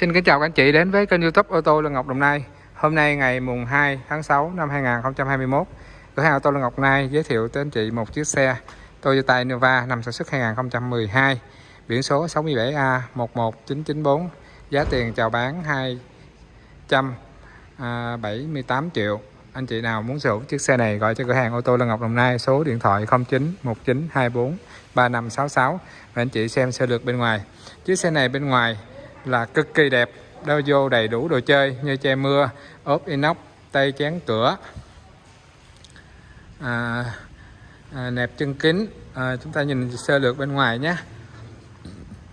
Xin kính chào các anh chị đến với kênh youtube ô tô Lương Ngọc Đồng Nai. Hôm nay ngày mùng 2 tháng 6 năm 2021 Cửa hàng ô tô Lương Ngọc Đồng Nai giới thiệu tới anh chị một chiếc xe Toyota Innova năm sản xuất 2012 Biển số 67A 11994 Giá tiền chào bán 278 à, triệu. Anh chị nào muốn sở hữu chiếc xe này gọi cho cửa hàng ô tô Lương Ngọc Đồng Nai Số điện thoại 091924 3566 Và anh chị xem sơ lược bên ngoài. Chiếc xe này bên ngoài là cực kỳ đẹp. Đeo vô đầy đủ đồ chơi như che mưa ốp inox tay chén cửa à, à, nẹp chân kính. À, chúng ta nhìn sơ lược bên ngoài nhé.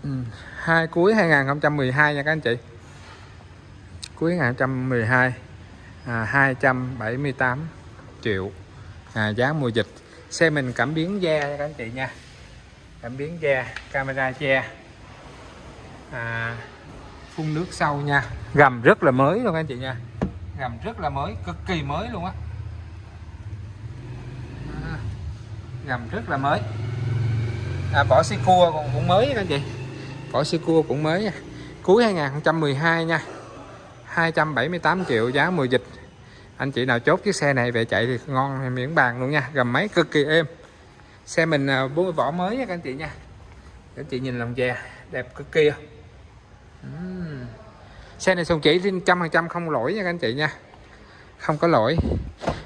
Ừ, hai cuối 2012 nha các anh chị. Cuối 2012 à, 278 triệu à, giá mùa dịch. Xe mình cảm biến da nha các anh chị nha. Cảm biến da camera che à, phun nước sau nha. Gầm rất là mới luôn anh chị nha. Gầm rất là mới cực kỳ mới luôn á. À, gầm rất là mới. À, vỏ xi cua còn cũng mới anh chị. Vỏ xi cua cũng mới nha. Cuối 2012 nha. 278 triệu giá mùa dịch. Anh chị nào chốt chiếc xe này về chạy thì ngon miễn bàn luôn nha. Gầm máy cực kỳ êm. Xe mình à, vỏ mới nha các anh chị nha. Các anh chị nhìn lòng dè đẹp cực kỳ uhm xe này sùng chỉ trăm phần trăm không lỗi nha các anh chị nha. Không có lỗi.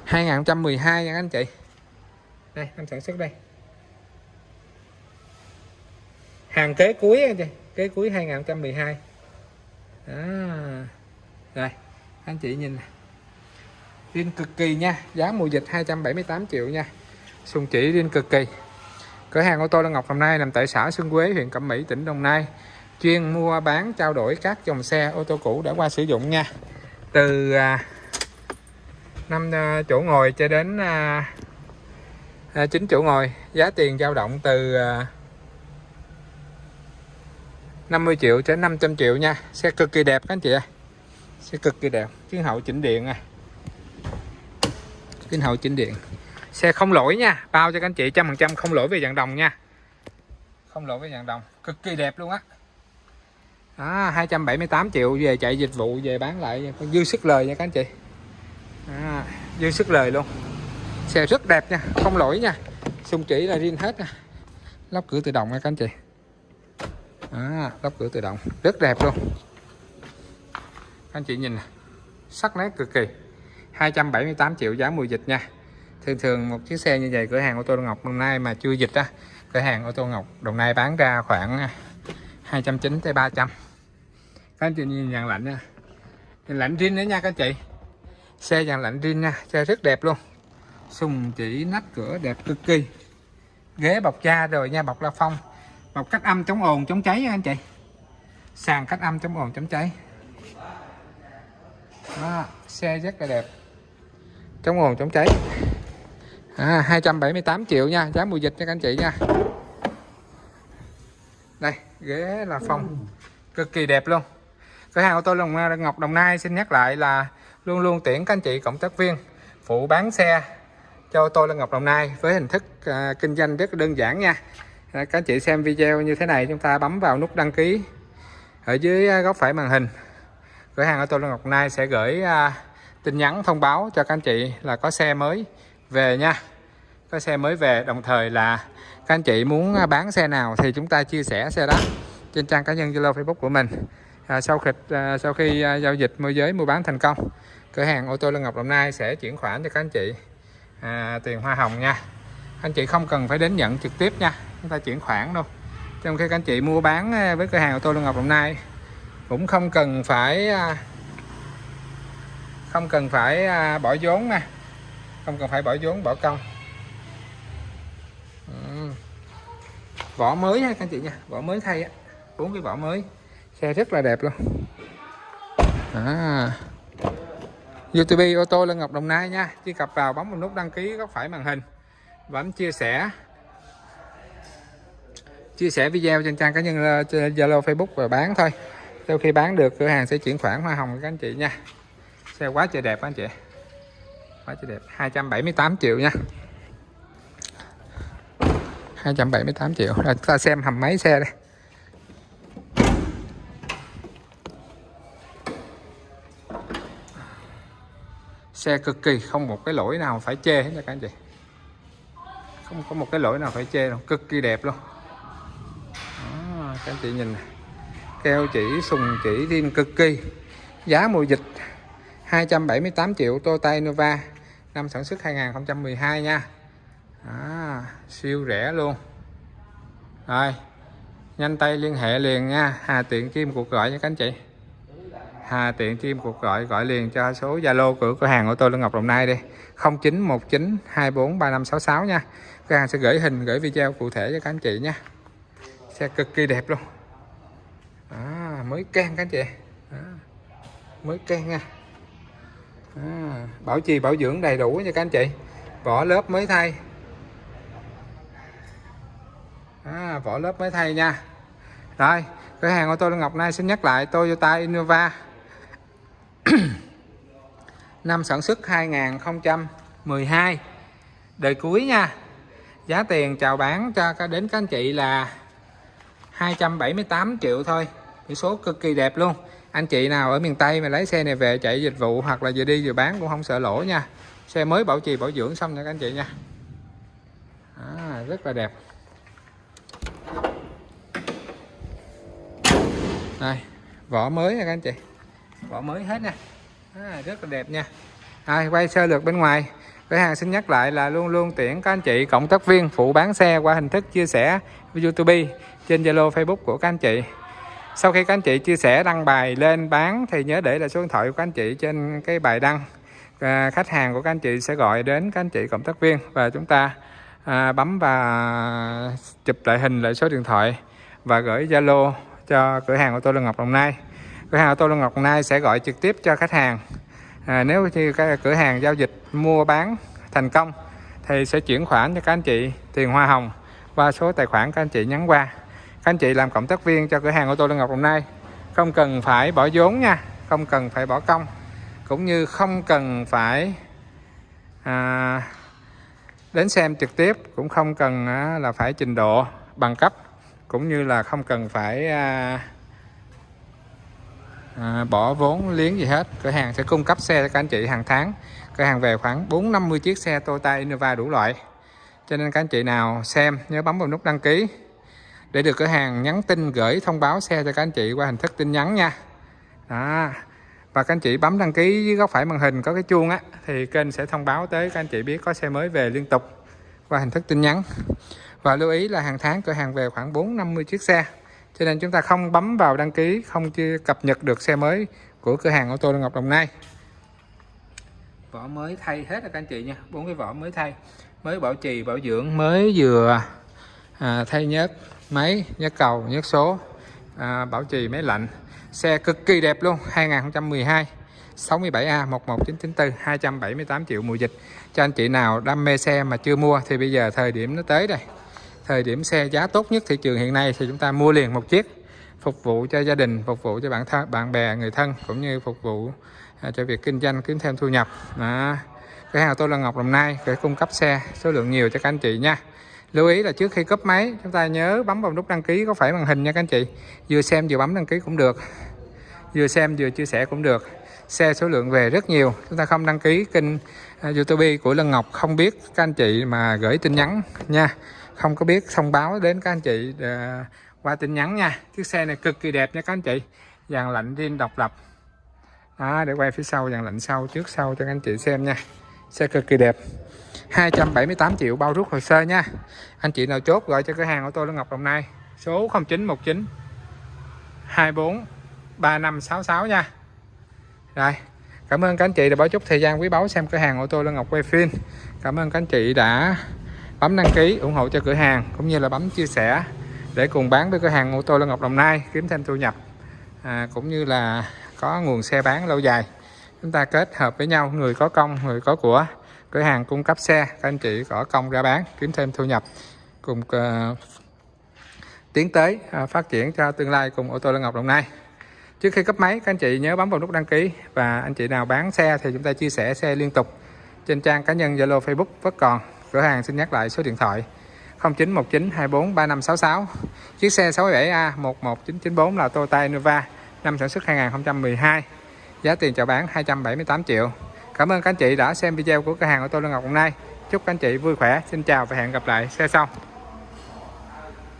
2012 nha các anh chị. Đây, anh sản xuất đây. Hàng kế cuối anh chị. Kế cuối 2012 đó à, rồi, anh chị nhìn riêng cực kỳ nha, giá mùa dịch 278 triệu nha. Sùng chỉ riêng cực kỳ. Cửa hàng ô tô Lân Ngọc Đồng Nai nằm tại xã Xuân Quế, huyện Cẩm Mỹ, tỉnh Đồng Nai chuyên mua bán trao đổi các dòng xe ô tô cũ đã qua sử dụng nha. Từ à, năm à, chỗ ngồi cho đến à, à, chín à, chỗ ngồi giá tiền dao động từ à, 50 triệu đến 500 triệu nha. Xe cực kỳ đẹp các anh chị ạ, xe cực kỳ đẹp kiến hậu chỉnh điện à. Kiến hậu chỉnh điện. Xe không lỗi nha bao cho các anh chị trăm phần trăm không lỗi về dạng đồng nha. Không lỗi về dạng đồng cực kỳ đẹp luôn á à, 278 triệu về chạy dịch vụ về bán lại. Còn dư sức lời nha các anh chị. À, dư sức lời luôn. Xe rất đẹp nha không lỗi nha. Xung chỉ là riêng hết nha. Lắp cửa tự động nha các anh chị. À, lắp cửa tự động. Rất đẹp luôn. Các anh chị nhìn sắc nét cực kỳ. 278 triệu giá mùa dịch nha. Thường thường một chiếc xe như vậy cửa hàng ô tô Ngọc Đồng Nai mà chưa dịch á cửa hàng ô tô Ngọc Đồng Nai bán ra khoảng 290 tới 300 các anh chị nhìn dàn lạnh nha. Dàn lạnh riêng nữa nha các anh chị. Xe dàn lạnh riêng nha xe rất đẹp luôn. Sùng chỉ nách cửa đẹp cực kỳ. Ghế bọc da rồi nha bọc la phong. Bọc cách âm chống ồn chống cháy nha anh chị. Sàn cách âm chống ồn chống cháy. Đó, xe rất là đẹp. Chống ồn chống cháy. À, 278 triệu nha giá mùa dịch nha các anh chị nha. Đây ghế là phong. Cực kỳ đẹp luôn. Cửa hàng ô tô Long Ngọc Đồng Nai xin nhắc lại là luôn luôn tuyển các anh chị cộng tác viên phụ bán xe cho ô tô Lân Ngọc Đồng Nai với hình thức uh, kinh doanh rất đơn giản nha. À, các anh chị xem video như thế này chúng ta bấm vào nút đăng ký. Ở dưới à, góc phải màn hình cửa hàng ô tô Lân Ngọc Đồng Nai sẽ gửi uh, tin nhắn thông báo cho các anh chị là có xe mới về nha. Có xe mới về đồng thời là các anh chị muốn à, bán xe nào thì chúng ta chia sẻ xe đó trên trang cá nhân Zalo Facebook của mình. À, sau khi à, sau khi à, giao dịch môi giới mua bán thành công cửa hàng ô tô Lân Ngọc Đồng Nai sẽ chuyển khoản cho các anh chị à, tiền hoa hồng nha. Anh chị không cần phải đến nhận trực tiếp nha chúng ta chuyển khoản đâu trong khi các anh chị mua bán à, với cửa hàng ô tô Lân Ngọc Đồng Nai cũng không cần phải à, không cần phải à, bỏ vốn nè không cần phải bỏ vốn bỏ công. Vỏ mới ha, các anh chị nha. Vỏ mới thay á. Bốn cái vỏ mới. Xe rất là đẹp luôn. À. YouTube, ô tô lê Ngọc Đồng Nai nha. Truy cập vào, bấm vào nút đăng ký góc phải màn hình. Và bấm chia sẻ. Chia sẻ video trên trang cá nhân ờ, Zalo, Facebook và bán thôi. Sau khi bán được, cửa hàng sẽ chuyển khoản hoa hồng các anh chị nha. Xe quá trời đẹp anh chị. Quá trời đẹp. 278 triệu nha. 278 triệu. Rồi ta xem hầm máy xe đây. Xe cực kỳ không một cái lỗi nào phải chê hết nha các anh chị. Không có một cái lỗi nào phải chê đâu cực kỳ đẹp luôn. Đó, các anh chị nhìn này. keo chỉ sùng chỉ riêng cực kỳ. Giá mùa dịch 278 triệu Toyota Innova năm sản xuất 2012 nha à, siêu rẻ luôn. Rồi nhanh tay liên hệ liền nha. Hà tiện Kim cuộc gọi nha các anh chị. Hà tiện Kim cuộc gọi gọi liền cho số Zalo của cửa hàng ô tô Lương Ngọc Đồng Nai đi. 0919 24 3566 nha. Cửa hàng sẽ gửi hình gửi video cụ thể cho các anh chị nha. Xe cực kỳ đẹp luôn. À, mới can các anh chị. À, mới can nha. À, bảo trì bảo dưỡng đầy đủ nha các anh chị. Vỏ lớp mới thay à, vỏ lớp mới thay nha. Rồi cửa hàng ô tô Long Ngọc Nay xin nhắc lại Toyota Innova. Năm sản xuất 2012 đời cuối nha. Giá tiền chào bán cho đến các anh chị là 278 triệu thôi. Biển số cực kỳ đẹp luôn. Anh chị nào ở miền Tây mà lấy xe này về chạy dịch vụ hoặc là vừa đi vừa bán cũng không sợ lỗ nha. Xe mới bảo trì bảo dưỡng xong nha các anh chị nha. À, rất là đẹp. Đây vỏ mới nha các anh chị. Vỏ mới hết nha. À, rất là đẹp nha. À, quay sơ lược bên ngoài. Cửa hàng xin nhắc lại là luôn luôn tuyển các anh chị cộng tác viên phụ bán xe qua hình thức chia sẻ YouTube trên Zalo Facebook của các anh chị. Sau khi các anh chị chia sẻ đăng bài lên bán thì nhớ để là số điện thoại của các anh chị trên cái bài đăng. À, khách hàng của các anh chị sẽ gọi đến các anh chị cộng tác viên và chúng ta à, bấm và chụp lại hình lại số điện thoại và gửi Zalo cho cửa hàng ô tô Lương Ngọc Đồng Nai. Cửa hàng ô tô Lương Ngọc Đồng Nai sẽ gọi trực tiếp cho khách hàng. À, nếu như cái cửa hàng giao dịch mua bán thành công thì sẽ chuyển khoản cho các anh chị tiền hoa hồng qua số tài khoản các anh chị nhắn qua. Các anh chị làm cộng tác viên cho cửa hàng ô tô Lương Ngọc Đồng Nai. Không cần phải bỏ vốn nha không cần phải bỏ công. Cũng như không cần phải à, đến xem trực tiếp cũng không cần à, là phải trình độ bằng cấp cũng như là không cần phải à, à, bỏ vốn liếng gì hết. Cửa hàng sẽ cung cấp xe cho các anh chị hàng tháng. Cửa hàng về khoảng 4 50 chiếc xe Toyota Innova đủ loại. Cho nên các anh chị nào xem nhớ bấm vào nút đăng ký. Để được cửa hàng nhắn tin gửi thông báo xe cho các anh chị qua hình thức tin nhắn nha. Đó. và các anh chị bấm đăng ký dưới góc phải màn hình có cái chuông á thì kênh sẽ thông báo tới các anh chị biết có xe mới về liên tục qua hình thức tin nhắn và lưu ý là hàng tháng cửa hàng về khoảng 4 50 chiếc xe. Cho nên chúng ta không bấm vào đăng ký không chưa cập nhật được xe mới của cửa hàng ô tô Ngọc Đồng Nai. Vỏ mới thay hết rồi các anh chị nha. Bốn cái vỏ mới thay. Mới bảo trì bảo dưỡng mới vừa à, thay nhớt máy nhớt cầu nhớt số à, bảo trì máy lạnh. Xe cực kỳ đẹp luôn 2012 67A 11994 278 triệu mùa dịch. Cho anh chị nào đam mê xe mà chưa mua thì bây giờ thời điểm nó tới đây thời điểm xe giá tốt nhất thị trường hiện nay thì chúng ta mua liền một chiếc phục vụ cho gia đình phục vụ cho bạn thân bạn bè người thân cũng như phục vụ à, cho việc kinh doanh kiếm thêm thu nhập. Đó. cái hàng tôi là Ngọc Đồng Nai để cung cấp xe số lượng nhiều cho các anh chị nha. Lưu ý là trước khi cấp máy chúng ta nhớ bấm vào nút đăng ký có phải màn hình nha các anh chị. Vừa xem vừa bấm đăng ký cũng được. Vừa xem vừa chia sẻ cũng được. Xe số lượng về rất nhiều. Chúng ta không đăng ký kênh à, YouTube của Lân Ngọc không biết các anh chị mà gửi tin nhắn nha không có biết thông báo đến các anh chị à, qua tin nhắn nha. Chiếc xe này cực kỳ đẹp nha các anh chị. Dàn lạnh riêng độc lập. Đó, để quay phía sau dàn lạnh sau trước sau cho các anh chị xem nha. Xe cực kỳ đẹp. 278 triệu bao rút hồ sơ nha. Anh chị nào chốt gọi cho cửa hàng ô tô Lương Ngọc Đồng Nai. Số 0919 24 3566 nha. Rồi cảm ơn các anh chị đã bỏ chút thời gian quý báu xem cửa hàng ô tô Lương Ngọc quay phim. Cảm ơn các anh chị đã bấm đăng ký ủng hộ cho cửa hàng cũng như là bấm chia sẻ để cùng bán với cửa hàng ô tô Lân Ngọc Đồng Nai kiếm thêm thu nhập à, cũng như là có nguồn xe bán lâu dài. Chúng ta kết hợp với nhau người có công người có của cửa hàng cung cấp xe các anh chị có công ra bán kiếm thêm thu nhập cùng uh, tiến tới uh, phát triển cho tương lai cùng ô tô Lân Ngọc Đồng Nai. Trước khi cấp máy các anh chị nhớ bấm vào nút đăng ký và anh chị nào bán xe thì chúng ta chia sẻ xe liên tục trên trang cá nhân Zalo Facebook vẫn còn cửa hàng xin nhắc lại số điện thoại. 0919243566 chiếc xe 67A 11994 là Toyota Innova, năm sản xuất 2012 giá tiền chào bán 278 triệu. Cảm ơn các anh chị đã xem video của cửa hàng ô tô Lương Ngọc hôm nay. Chúc các anh chị vui khỏe. Xin chào và hẹn gặp lại. Xe sau.